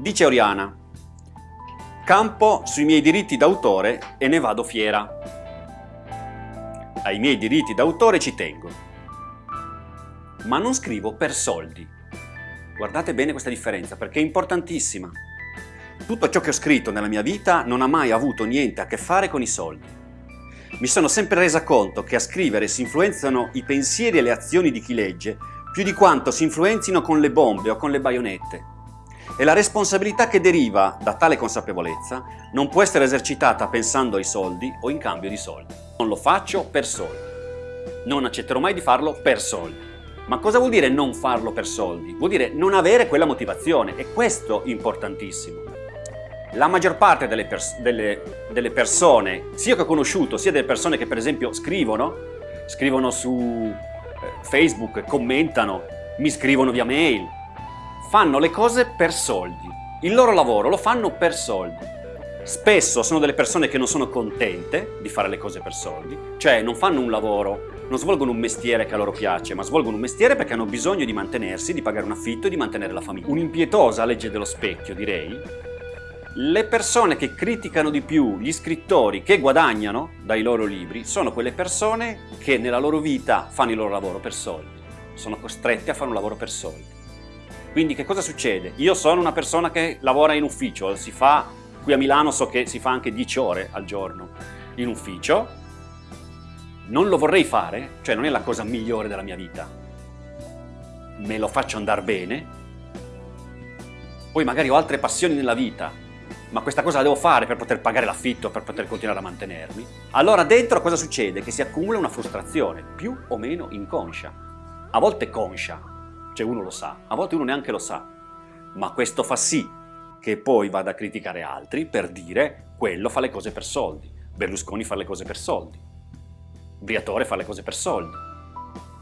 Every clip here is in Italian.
Dice Oriana, campo sui miei diritti d'autore e ne vado fiera. Ai miei diritti d'autore ci tengo, ma non scrivo per soldi. Guardate bene questa differenza perché è importantissima. Tutto ciò che ho scritto nella mia vita non ha mai avuto niente a che fare con i soldi. Mi sono sempre resa conto che a scrivere si influenzano i pensieri e le azioni di chi legge più di quanto si influenzino con le bombe o con le baionette e la responsabilità che deriva da tale consapevolezza non può essere esercitata pensando ai soldi o in cambio di soldi. Non lo faccio per soldi. Non accetterò mai di farlo per soldi. Ma cosa vuol dire non farlo per soldi? Vuol dire non avere quella motivazione e questo è importantissimo. La maggior parte delle, pers delle, delle persone, sia che ho conosciuto, sia delle persone che per esempio scrivono, scrivono su eh, Facebook, commentano, mi scrivono via mail, fanno le cose per soldi. Il loro lavoro lo fanno per soldi. Spesso sono delle persone che non sono contente di fare le cose per soldi, cioè non fanno un lavoro, non svolgono un mestiere che a loro piace, ma svolgono un mestiere perché hanno bisogno di mantenersi, di pagare un affitto e di mantenere la famiglia. Un'impietosa legge dello specchio, direi. Le persone che criticano di più gli scrittori che guadagnano dai loro libri sono quelle persone che nella loro vita fanno il loro lavoro per soldi, sono costrette a fare un lavoro per soldi. Quindi che cosa succede? Io sono una persona che lavora in ufficio, si fa, qui a Milano so che si fa anche 10 ore al giorno in ufficio, non lo vorrei fare, cioè non è la cosa migliore della mia vita, me lo faccio andare bene, poi magari ho altre passioni nella vita, ma questa cosa la devo fare per poter pagare l'affitto, per poter continuare a mantenermi, allora dentro cosa succede? Che si accumula una frustrazione, più o meno inconscia, a volte conscia, cioè uno lo sa, a volte uno neanche lo sa, ma questo fa sì che poi vada a criticare altri per dire quello fa le cose per soldi, Berlusconi fa le cose per soldi, Briatore fa le cose per soldi,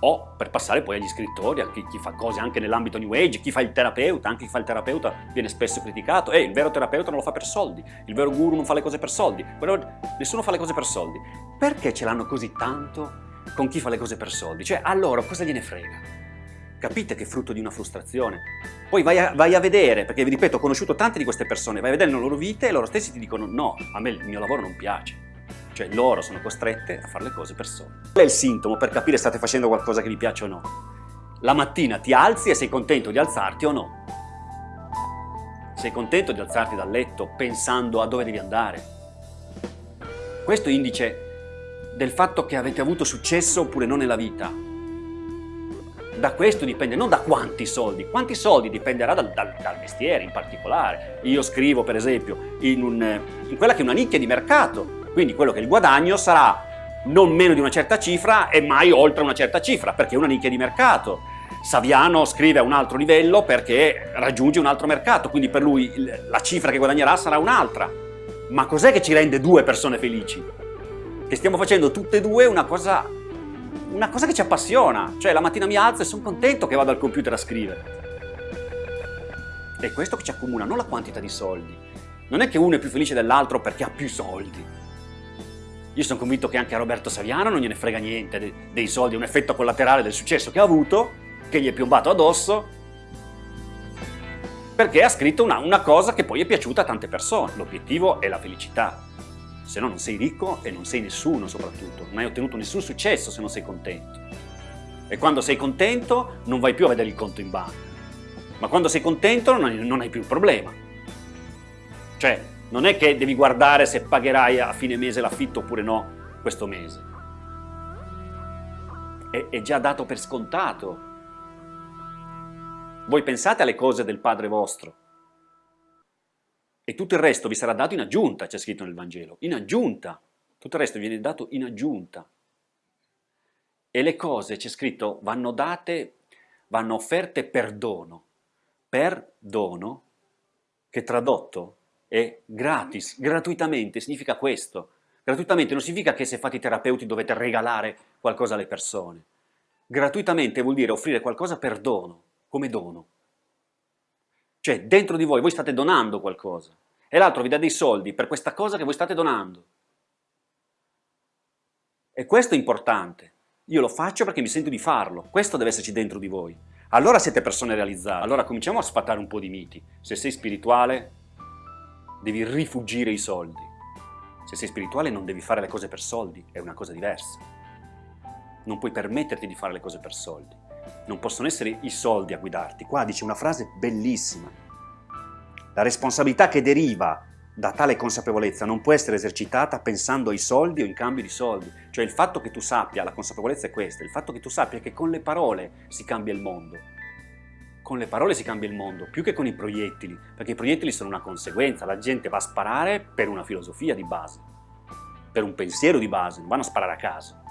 o per passare poi agli scrittori, a chi, chi fa cose anche nell'ambito New Age, chi fa il terapeuta, anche chi fa il terapeuta viene spesso criticato, e eh, il vero terapeuta non lo fa per soldi, il vero guru non fa le cose per soldi, però nessuno fa le cose per soldi. Perché ce l'hanno così tanto con chi fa le cose per soldi? Cioè, loro cosa gliene frega? Capite che è frutto di una frustrazione? Poi vai a, vai a, vedere, perché vi ripeto, ho conosciuto tante di queste persone, vai a vedere le loro vite e loro stessi ti dicono no, a me il mio lavoro non piace. Cioè loro sono costrette a fare le cose per soldi. Qual è il sintomo per capire se state facendo qualcosa che vi piace o no? La mattina ti alzi e sei contento di alzarti o no? Sei contento di alzarti dal letto pensando a dove devi andare? Questo è indice del fatto che avete avuto successo oppure no nella vita, da questo dipende, non da quanti soldi, quanti soldi dipenderà dal, dal, dal mestiere in particolare. Io scrivo per esempio in, un, in quella che è una nicchia di mercato, quindi quello che il guadagno sarà non meno di una certa cifra e mai oltre una certa cifra, perché è una nicchia di mercato. Saviano scrive a un altro livello perché raggiunge un altro mercato, quindi per lui la cifra che guadagnerà sarà un'altra. Ma cos'è che ci rende due persone felici? Che stiamo facendo tutte e due una cosa una cosa che ci appassiona, cioè la mattina mi alzo e sono contento che vado al computer a scrivere. È questo che ci accomuna, non la quantità di soldi. Non è che uno è più felice dell'altro perché ha più soldi. Io sono convinto che anche a Roberto Saviano non gliene frega niente dei, soldi, è un effetto collaterale del successo che ha avuto, che gli è piombato addosso, perché ha scritto una, una cosa che poi è piaciuta a tante persone. L'obiettivo è la felicità se no non sei ricco e non sei nessuno soprattutto, non hai ottenuto nessun successo se non sei contento. E quando sei contento non vai più a vedere il conto in banca, ma quando sei contento non hai, non hai più il problema. Cioè, non è che devi guardare se pagherai a fine mese l'affitto oppure no questo mese. È, è già dato per scontato. Voi pensate alle cose del Padre vostro, e tutto il resto vi sarà dato in aggiunta, c'è scritto nel Vangelo, in aggiunta. Tutto il resto viene dato in aggiunta. E le cose, c'è scritto, vanno date, vanno offerte per dono. Per dono, che tradotto è gratis, gratuitamente, significa questo. Gratuitamente non significa che se fate i terapeuti dovete regalare qualcosa alle persone. Gratuitamente vuol dire offrire qualcosa per dono, come dono. Cioè, dentro di voi, voi state donando qualcosa e l'altro vi dà dei soldi per questa cosa che voi state donando. E questo è importante. Io lo faccio perché mi sento di farlo. Questo deve esserci dentro di voi. allora siete persone realizzate. Allora cominciamo a sfatare un po' di miti. Se sei spirituale, devi rifugire i soldi. Se sei spirituale non devi fare le cose per soldi, è una cosa diversa. Non puoi permetterti di fare le cose per soldi. Non possono essere i soldi a guidarti. Qua dice una frase bellissima. La responsabilità che deriva da tale consapevolezza non può essere esercitata pensando ai soldi o in cambio di soldi. Cioè il fatto che tu sappia, la consapevolezza è questa, il fatto che tu sappia che con le parole si cambia il mondo. Con le parole si cambia il mondo, più che con i proiettili, perché i proiettili sono una conseguenza, la gente va a sparare per una filosofia di base, per un pensiero di base, non vanno a sparare a caso.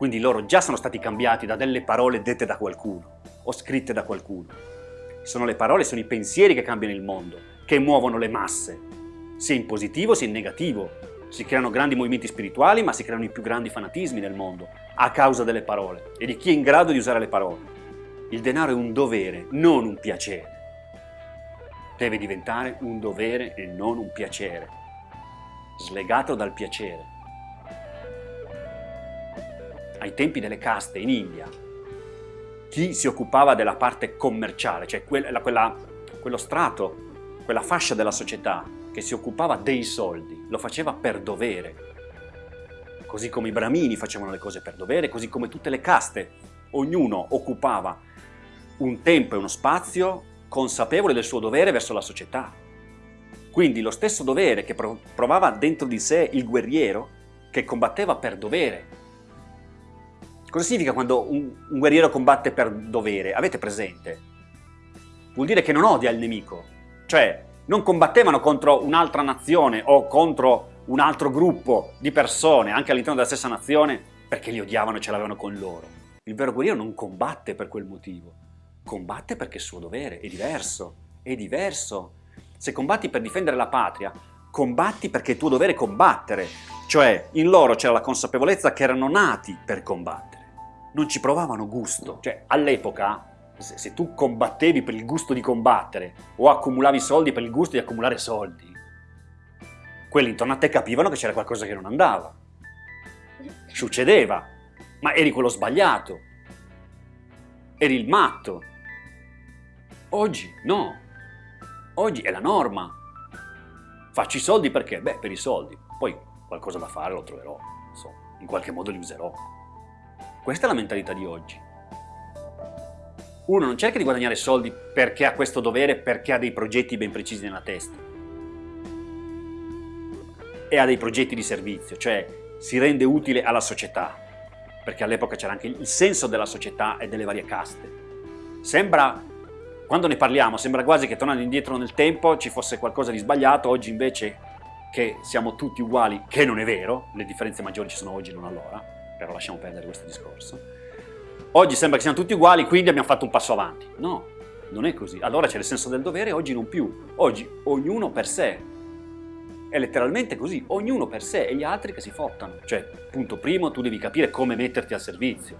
Quindi loro già sono stati cambiati da delle parole dette da qualcuno o scritte da qualcuno. Sono le parole, sono i pensieri che cambiano il mondo, che muovono le masse, sia in positivo sia in negativo. Si creano grandi movimenti spirituali, ma si creano i più grandi fanatismi nel mondo, a causa delle parole e di chi è in grado di usare le parole. Il denaro è un dovere, non un piacere. Deve diventare un dovere e non un piacere, slegato dal piacere. Ai tempi delle caste in India, chi si occupava della parte commerciale, cioè quella, quella, quello strato, quella fascia della società che si occupava dei soldi, lo faceva per dovere. Così come i bramini facevano le cose per dovere, così come tutte le caste, ognuno occupava un tempo e uno spazio consapevole del suo dovere verso la società. Quindi lo stesso dovere che provava dentro di sé il guerriero, che combatteva per dovere. Cosa significa quando un, un guerriero combatte per dovere? Avete presente? Vuol dire che non odia il nemico, cioè non combattevano contro un'altra nazione o contro un altro gruppo di persone, anche all'interno della stessa nazione, perché li odiavano e ce l'avevano con loro. Il vero guerriero non combatte per quel motivo, combatte perché è suo dovere, è diverso, è diverso. Se combatti per difendere la patria, combatti perché è tuo dovere combattere, cioè in loro c'era la consapevolezza che erano nati per combattere, non ci provavano gusto. Cioè all'epoca se, se tu combattevi per il gusto di combattere o accumulavi soldi per il gusto di accumulare soldi, quelli intorno a te capivano che c'era qualcosa che non andava. Succedeva, ma eri quello sbagliato, eri il matto. Oggi no, oggi è la norma. Faccio i soldi perché? Beh, per i soldi. Poi qualcosa da fare lo troverò, insomma, in qualche modo li userò. Questa è la mentalità di oggi. Uno non cerca di guadagnare soldi perché ha questo dovere, perché ha dei progetti ben precisi nella testa. E ha dei progetti di servizio, cioè si rende utile alla società, perché all'epoca c'era anche il senso della società e delle varie caste. Sembra, quando ne parliamo, sembra quasi che tornando indietro nel tempo ci fosse qualcosa di sbagliato, oggi invece che siamo tutti uguali, che non è vero, le differenze maggiori ci sono oggi, non allora, però lasciamo perdere questo discorso Oggi sembra che siamo tutti uguali, quindi abbiamo fatto un passo avanti. No, non è così. Allora c'è il senso del dovere, oggi non più. Oggi ognuno per sé. È letteralmente così, ognuno per sé e gli altri che si fottano. Cioè, punto primo, tu devi capire come metterti al servizio.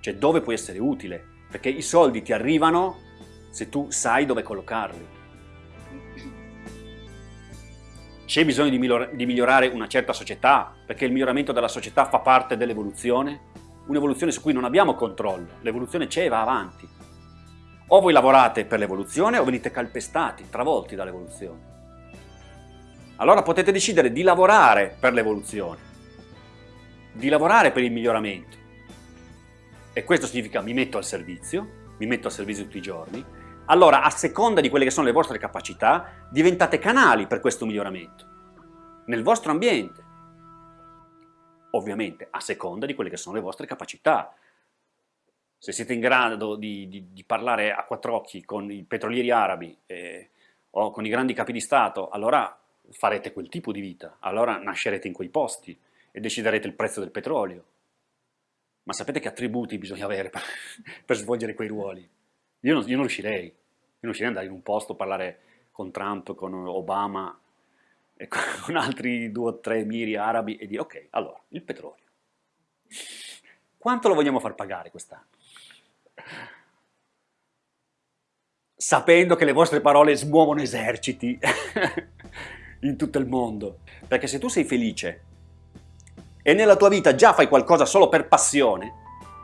Cioè, dove puoi essere utile. Perché i soldi ti arrivano se tu sai dove collocarli. C'è bisogno di migliorare una certa società, perché il miglioramento della società fa parte dell'evoluzione, un'evoluzione su cui non abbiamo controllo, l'evoluzione c'è e va avanti. O voi lavorate per l'evoluzione o venite calpestati, travolti dall'evoluzione. Allora potete decidere di lavorare per l'evoluzione, di lavorare per il miglioramento. E questo significa mi metto al servizio, mi metto al servizio tutti i giorni, allora a seconda di quelle che sono le vostre capacità diventate canali per questo miglioramento, nel vostro ambiente, ovviamente a seconda di quelle che sono le vostre capacità. Se siete in grado di, di, di parlare a quattro occhi con i petrolieri arabi eh, o con i grandi capi di Stato, allora farete quel tipo di vita, allora nascerete in quei posti e deciderete il prezzo del petrolio. Ma sapete che attributi bisogna avere per, per svolgere quei ruoli? Io non, io non riuscirei, io non riuscirei ad andare in un posto, parlare con Trump, con Obama, e con altri due o tre miri arabi e dire ok, allora, il petrolio. Quanto lo vogliamo far pagare quest'anno? Sapendo che le vostre parole smuovono eserciti in tutto il mondo. Perché se tu sei felice e nella tua vita già fai qualcosa solo per passione,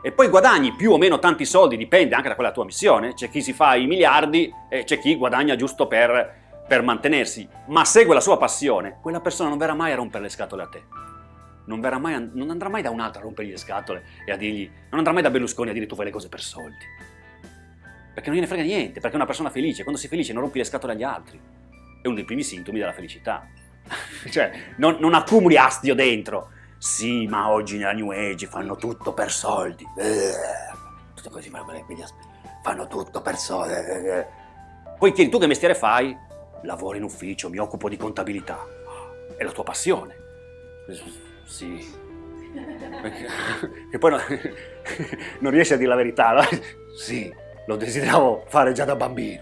e poi guadagni più o meno tanti soldi, dipende anche da quella tua missione, c'è chi si fa i miliardi e c'è chi guadagna giusto per, per mantenersi, ma segue la sua passione, quella persona non verrà mai a rompere le scatole a te. Non, mai, non andrà mai da un altro a rompergli le scatole e a dirgli, non andrà mai da Berlusconi a dire tu fai le cose per soldi. Perché non gliene frega niente, perché è una persona felice, quando sei felice non rompi le scatole agli altri. È uno dei primi sintomi della felicità. cioè, non, non accumuli astio dentro, sì, ma oggi nella New Age fanno tutto per soldi. Eh, tutto così, fanno tutto per soldi. Eh. Poi chiedi tu che mestiere fai? Lavoro in ufficio, mi occupo di contabilità. È la tua passione. Sì. E poi no, non riesci a dire la verità, no? Sì, lo desideravo fare già da bambino.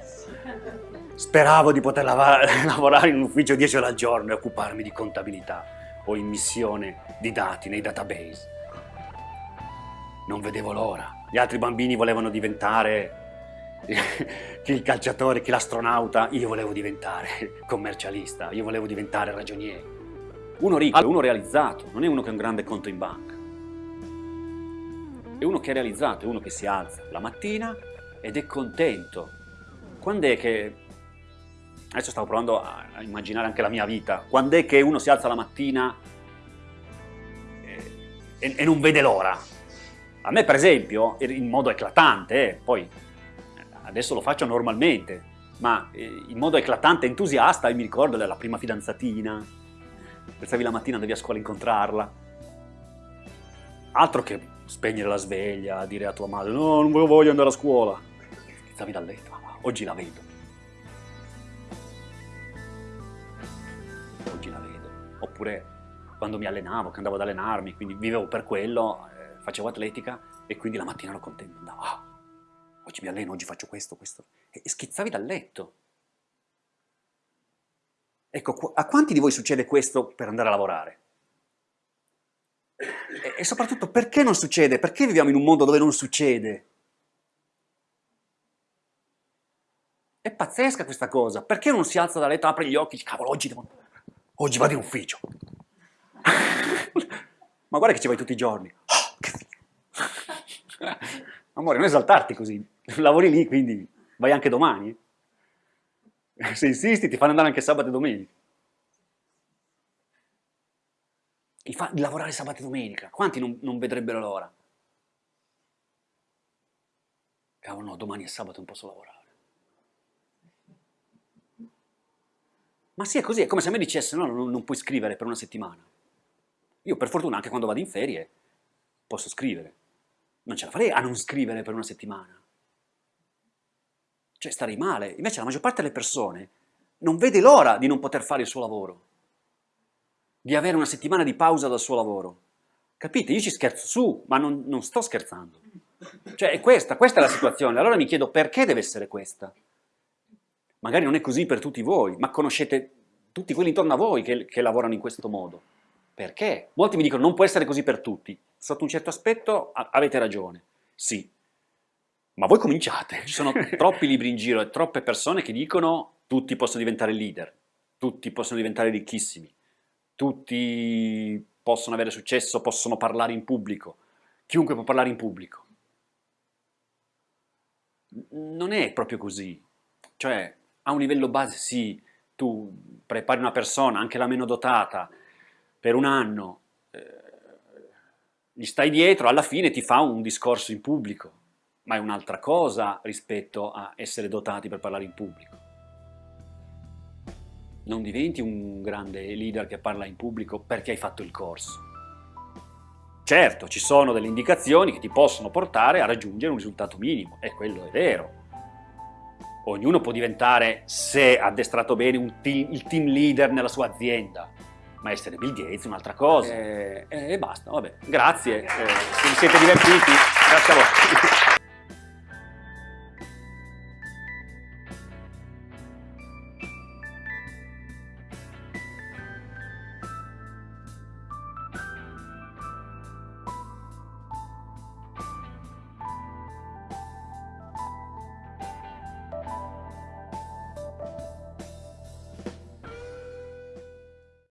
Speravo di poter lavorare in un ufficio 10 ore al giorno e occuparmi di contabilità o immissione di dati nei database. Non vedevo l'ora. Gli altri bambini volevano diventare chi il calciatore, chi l'astronauta, io volevo diventare commercialista, io volevo diventare ragioniere. Uno ricco, uno realizzato, non è uno che ha un grande conto in banca. È uno che è realizzato, è uno che si alza la mattina ed è contento. Quando è che adesso stavo provando a, immaginare anche la mia vita, quando è che uno si alza la mattina e, e, e non vede l'ora? A me per esempio, in modo eclatante, eh, poi adesso lo faccio normalmente, ma eh, in modo eclatante, entusiasta, mi ricordo della prima fidanzatina, pensavi la mattina andavi a scuola a incontrarla, altro che spegnere la sveglia, dire a tua madre no, non voglio andare a scuola, schizzavi dal letto, oggi la vedo. Oppure quando mi allenavo, che andavo ad allenarmi, quindi vivevo per quello, eh, facevo atletica e quindi la mattina ero contento, andavo, ah, oggi mi alleno, oggi faccio questo, questo, e, e schizzavi dal letto. Ecco, a quanti di voi succede questo per andare a lavorare? E, e soprattutto perché non succede? Perché viviamo in un mondo dove non succede? È pazzesca questa cosa, perché non si alza da letto, apre gli occhi, cavolo, oggi devo oggi vado in ufficio. Ma guarda che ci vai tutti i giorni. Amore, non esaltarti così, lavori lì, quindi vai anche domani. Se insisti ti fanno andare anche sabato e domenica. Il, fa, lavorare sabato e domenica, quanti non, non vedrebbero l'ora? Cavolo, no, domani è sabato, non posso lavorare. Ma sì, è così, è come se a me dicesse no, non, non puoi scrivere per una settimana. Io per fortuna anche quando vado in ferie posso scrivere. Non ce la farei a non scrivere per una settimana. Cioè starei male. Invece la maggior parte delle persone non vede l'ora di non poter fare il suo lavoro. Di avere una settimana di pausa dal suo lavoro. Capite? Io ci scherzo su, ma non, non sto scherzando. Cioè è questa, questa è la situazione. Allora mi chiedo perché deve essere questa? Magari non è così per tutti voi, ma conoscete tutti quelli intorno a voi che, che lavorano in questo modo. Perché? Molti mi dicono non può essere così per tutti. Sotto un certo aspetto avete ragione, sì. Ma voi cominciate, ci sono troppi libri in giro e troppe persone che dicono tutti possono diventare leader, tutti possono diventare ricchissimi, tutti possono avere successo, possono parlare in pubblico, chiunque può parlare in pubblico. Non è proprio così. Cioè, a un livello base sì, tu prepari una persona, anche la meno dotata, per un anno, eh, gli stai dietro, alla fine ti fa un discorso in pubblico, ma è un'altra cosa rispetto a essere dotati per parlare in pubblico. Non diventi un grande leader che parla in pubblico perché hai fatto il corso. Certo, ci sono delle indicazioni che ti possono portare a raggiungere un risultato minimo, e quello è vero, ognuno può diventare, se addestrato bene, team, il team leader nella sua azienda, ma essere Bill Gates è un'altra cosa. E, e, basta, vabbè. Grazie, eh, se vi siete divertiti, grazie a voi.